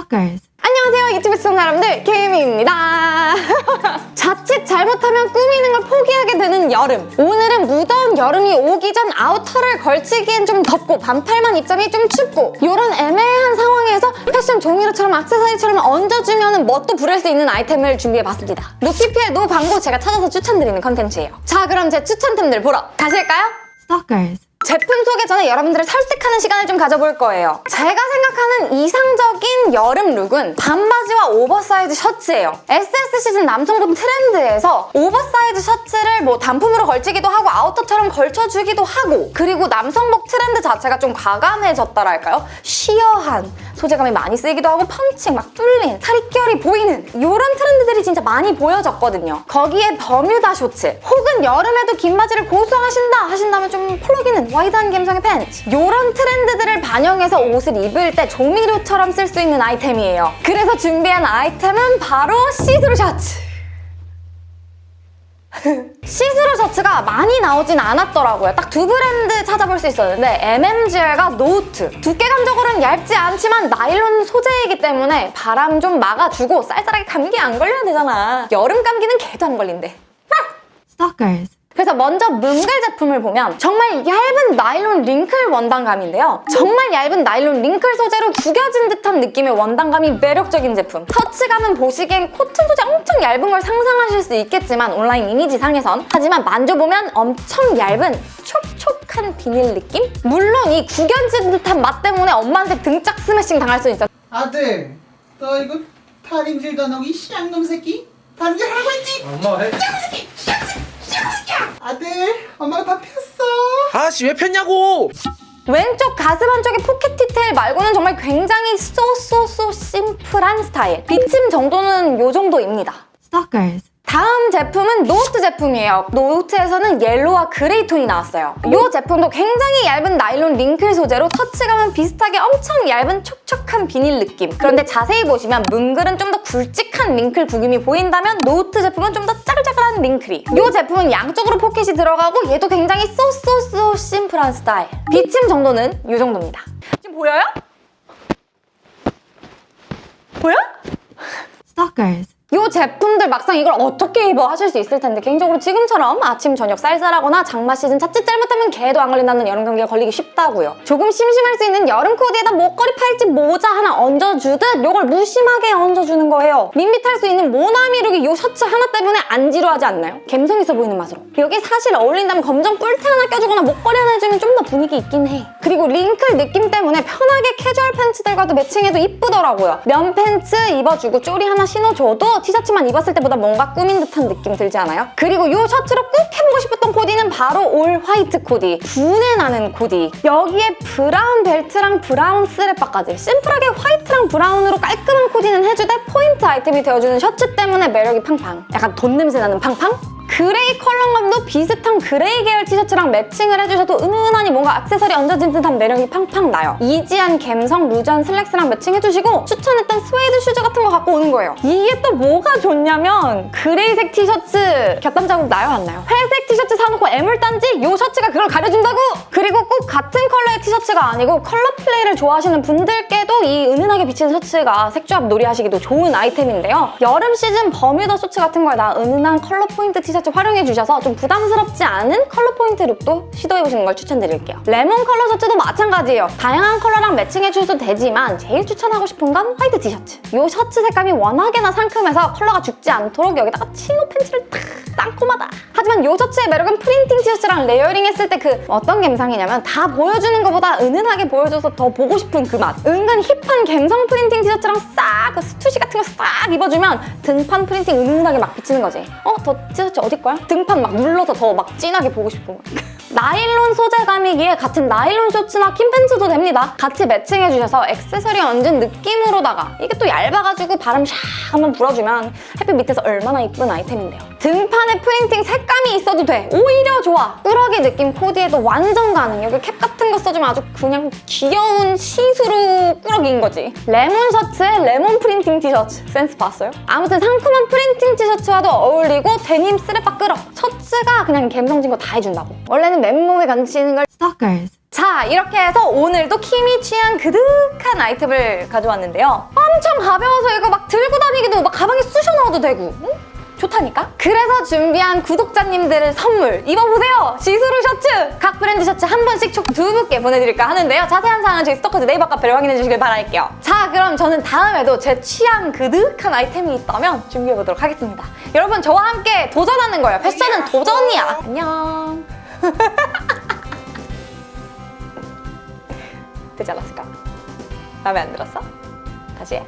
Stalkers. 안녕하세요 유튜브 시청자 여러분들 케이미입니다 자칫 잘못하면 꾸미는 걸 포기하게 되는 여름 오늘은 무더운 여름이 오기 전 아우터를 걸치기엔 좀 덥고 반팔만 입자니 좀 춥고 이런 애매한 상황에서 패션 조미료처럼 악세사리처럼 얹어주면 멋도 부릴 수 있는 아이템을 준비해봤습니다 no PPL no 광고 제가 찾아서 추천드리는 컨텐츠예요 자 그럼 제 추천템들 보러 가실까요? Stalkers. 제품 소개 전에 여러분들을 설득하는 시간을 좀 가져볼 거예요. 제가 생각하는 이상적인 여름 룩은 반바지와 오버사이즈 셔츠예요. SS 시즌 남성복 트렌드에서 오버사이즈 셔츠를 뭐 단품으로 걸치기도 하고 아우터처럼 걸쳐주기도 하고 그리고 남성복 트렌드 자체가 좀 과감해졌다랄까요? sheer한 소재감이 많이 쓰이기도 하고 펀칭 막 뚫린 살이 보이는 이런 트렌드들이 진짜 많이 보여졌거든요. 거기에 버뮤다 쇼츠 혹은 여름에도 긴 바지를 고수하신다 하신다면 좀 펄럭이는 와이드한 감성의 팬츠 이런 트렌드들을 반영해서 옷을 입을 때 조미료처럼 쓸 수 있는 아이템이에요. 그래서 준비한 아이템은 바로 시스루 셔츠 시스루 셔츠가 많이 나오진 않았더라고요. 딱 두 브랜드 찾아볼 수 있었는데 MMGR과 노트 두께감적으로는 얇지 않지만 나일론 소재이기 때문에 바람 좀 막아주고 쌀쌀하게 감기 안 걸려야 되잖아. 여름 감기는 개도 안 걸린대. Stalkers. 그래서 먼저 뭉글 제품을 보면 정말 얇은 나일론 wrinkle 원단감인데요. 정말 얇은 나일론 wrinkle 소재로 구겨진 듯한 느낌의 원단감이 매력적인 제품. 터치감은 보시기엔 코튼 소재 엄청 얇은 걸 상상하실 수 있겠지만 온라인 이미지상에선 하지만 만져보면 엄청 얇은 촉촉한 비닐 느낌? 물론 이 구겨진 듯한 맛 때문에 엄마한테 등짝 스매싱 당할 수 있어. 아들, 너 이거 다림질도 안 하고 이 씨양놈 새끼? 반질 하라고 했지? 엄마 해. 아들, 엄마가 다 폈어. 아씨 왜 폈냐고! 왼쪽 가슴 한쪽의 포켓 디테일 말고는 정말 굉장히 so so so 심플한 스타일. 비침 정도는 이 정도입니다. Stalkers. 다음 제품은 노트 제품이에요. 노트에서는 옐로우와 그레이 톤이 나왔어요. 이 제품도 굉장히 얇은 나일론 wrinkle 소재로 터치감은 비슷하게 엄청 얇은 촉촉한 비닐 느낌. 그런데 자세히 보시면 뭉글은 좀 더 굵직한 wrinkle 구김이 보인다면 노트 제품은 좀 더 짜글짜글한 wrinkle이. 이 제품은 양쪽으로 포켓이 들어가고 얘도 굉장히 so so so 심플한 스타일. 비침 정도는 이 정도입니다. 지금 보여요? 보여? Stalkers. 이 제품들 막상 이걸 어떻게 입어 하실 수 있을 텐데 개인적으로 지금처럼 아침 저녁 쌀쌀하거나 장마 시즌 자칫 잘못하면 개도 안 걸린다는 여름 감기가 걸리기 쉽다고요. 조금 심심할 수 있는 여름 코디에다 목걸이 팔찌 모자 하나 얹어주듯 이걸 무심하게 얹어주는 거예요. 밋밋할 수 있는 모나미 룩이 이 셔츠 하나 때문에 안 지루하지 않나요? 감성 있어 보이는 맛으로. 여기 사실 어울린다면 검정 뿔테 하나 껴주거나 목걸이 하나 해주면 좀 더 분위기 있긴 해. 그리고 wrinkle 느낌 때문에 편하게 캐주얼 팬츠들과도 매칭해도 이쁘더라고요. 면 팬츠 입어주고 쪼리 하나 신어줘도 티셔츠만 입었을 때보다 뭔가 꾸민 듯한 느낌 들지 않아요? 그리고 이 셔츠로 꼭 해보고 싶었던 코디는 바로 all white 코디. 부내 나는 코디. 여기에 브라운 벨트랑 브라운 스레빠까지 심플하게 화이트랑 브라운으로 깔끔한 코디는 해주되 포인트 아이템이 되어주는 셔츠 때문에 매력이 팡팡. 약간 돈 냄새 나는 팡팡? 그레이 컬러감도 비슷한 그레이 계열 티셔츠랑 매칭을 해주셔도 은은하니 뭔가 액세서리 얹어진 듯한 매력이 팡팡 나요. easy한 갬성 루즈한 슬랙스랑 매칭해주시고 추천했던 스웨이드 슈즈 같은 거 갖고 오는 거예요. 이게 또 뭐가 좋냐면 그레이색 티셔츠 겨땀 자국 나요 안 나요? 회색 티셔츠 사놓고 애물단지 이 셔츠가 그걸 가려준다고! 그리고 꼭 같은 컬러의 티셔츠가 아니고 컬러 플레이를 좋아하시는 분들께 또 이 은은하게 비치는 셔츠가 색조합 놀이하시기도 좋은 아이템인데요. 여름 시즌 버뮤다 쇼츠 같은 거에다 은은한 컬러 포인트 티셔츠 활용해주셔서 좀 부담스럽지 않은 컬러 포인트 룩도 시도해보시는 걸 추천드릴게요. 레몬 컬러 셔츠도 마찬가지예요. 다양한 컬러랑 매칭해주셔도 되지만 제일 추천하고 싶은 건 화이트 티셔츠. 이 셔츠 색감이 워낙에나 상큼해서 컬러가 죽지 않도록 여기다가 치노 팬츠를 탁 상큼하다. 하지만 이 셔츠의 매력은 프린팅 티셔츠랑 레이어링 했을 때 그 어떤 감성이냐면 다 보여주는 것보다 은은하게 보여줘서 더 보고 싶은 그 맛. 은근 힙한 감성 프린팅 티셔츠랑 싹 그 스투시 같은 거 싹 입어주면 등판 프린팅 은은하게 막 비치는 거지. 어? 저 티셔츠 어디 거야? 등판 막 눌러서 더 막 진하게 보고 싶은 거. 나일론 소재감이기에 같은 나일론 셔츠나 긴 팬츠도 됩니다. 같이 매칭해주셔서 액세서리 얹은 느낌으로다가 이게 또 얇아가지고 바람 샥 한번 불어주면 햇빛 밑에서 얼마나 이쁜 아이템인데요. 등판에 프린팅 색감이 있어도 돼. 오히려 좋아. 꾸러기 느낌 코디에도 완전 가능. 여기 캡 같은 거 써주면 아주 그냥 귀여운 시스루 꾸러기인 거지. 레몬 셔츠에 레몬 프린팅 티셔츠. 센스 봤어요? 아무튼 상큼한 프린팅 티셔츠와도 어울리고 데님 스레빠 끌어. 셔츠가 그냥 감성진 거 다 해준다고. 원래는 맨몸에 걸치는 걸 Stalkers. 자 이렇게 해서 오늘도 케이미 취향 그득한 아이템을 가져왔는데요. 엄청 가벼워서 이거 막 들고 다니기도 막 가방에 쑤셔 넣어도 되고 응? 좋다니까? 그래서 준비한 구독자님들 선물 입어보세요! 시스루 셔츠! 각 브랜드 셔츠 한 벌씩 총 두 분께 보내드릴까 하는데요. 자세한 사항은 저희 스토커즈 네이버 카페를 확인해 주시길 바랄게요. 자 그럼 저는 다음에도 제 취향 그득한 아이템이 있다면 준비해보도록 하겠습니다. 여러분 저와 함께 도전하는 거예요. 패션은 도전이야. 안녕. 되지 않았을까? 마음에 안 들었어? 다시 해.